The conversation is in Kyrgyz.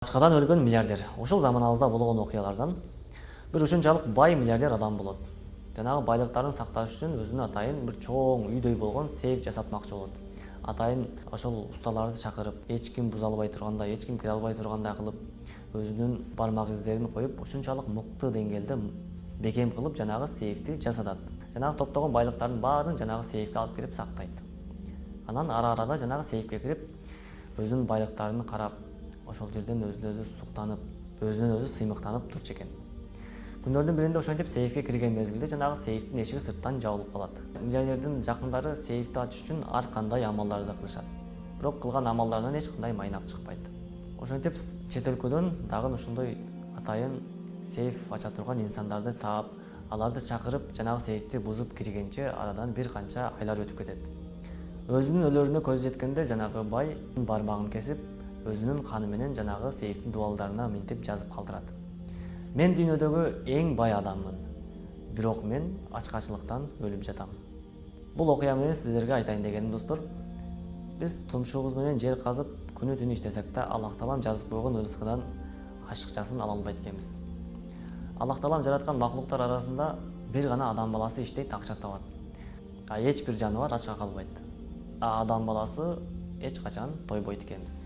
ачкадан өлгөн миллиардер ушул заманыбызда болгон окуялардан бир ушунчалык бай миллиардер адам болот жанагы байлыктарын сакташ үчүн өзүнө атайын бир чоң үйдөй болгон сейф жасатмакчы болот атайын ошол усталарды чакырып эч ким буза албай тургандай эч ким кире албай тургандай кылып өзүнүн бармак издерин коюп ушунчалык мыкты деңгээлде бекем кылып жанагы сейфти жасатат жанагы топтогон байлыктардын баарын жанагы сейфке алып кирип сактайт анан ара арада жанагы сейфке кирип өзүнүн байлыктарын карап ошол жерден өзүнө өзү суктанып өзүнөн өзү сыймыктанып турчу экен күндөрдүн биринде ошентип сейфке кирген мезгилде жанагы сейфтин эшиги сырттан жабылып калат. Миллионердин жакындары сейфти ачыш үчүн ар кандай амалдарды кылышат. Бирок кылган амалдарынан эч кандай майнап чыкпайт. Ошентип чет өлкөдөн дагы ушундай атайын сейф ача турган инсандарды таап аларды чакырып жанагы сейфти бузуп киргенче арадан бир канча айлар өтүп кетет. Өзүнүн өлөрүнө көзү жеткенде жанагы бай бармагын кесип өзүнүн каны менен жанагы сейфтин дубалдарына минтип жазып калтырат. Мен дүйнөдөгү эң бай адаммын. Бирок мен ачкачылыктан өлүп жатам. Бул окуя менен сиздерге айтайын дегеним достор. Биз тумшугубуз менен жер казып күнү түнү иштесек да аллах таалам жазып койгон ырыскыдан ашыкчасын ала албайт экенбиз. Аллах таалам жараткан макулуктар арасында бир гана адам баласы иштейт акча табат а эч бир жаныбар ачка калбайт. А адам баласы эч качан тойбойт экенбиз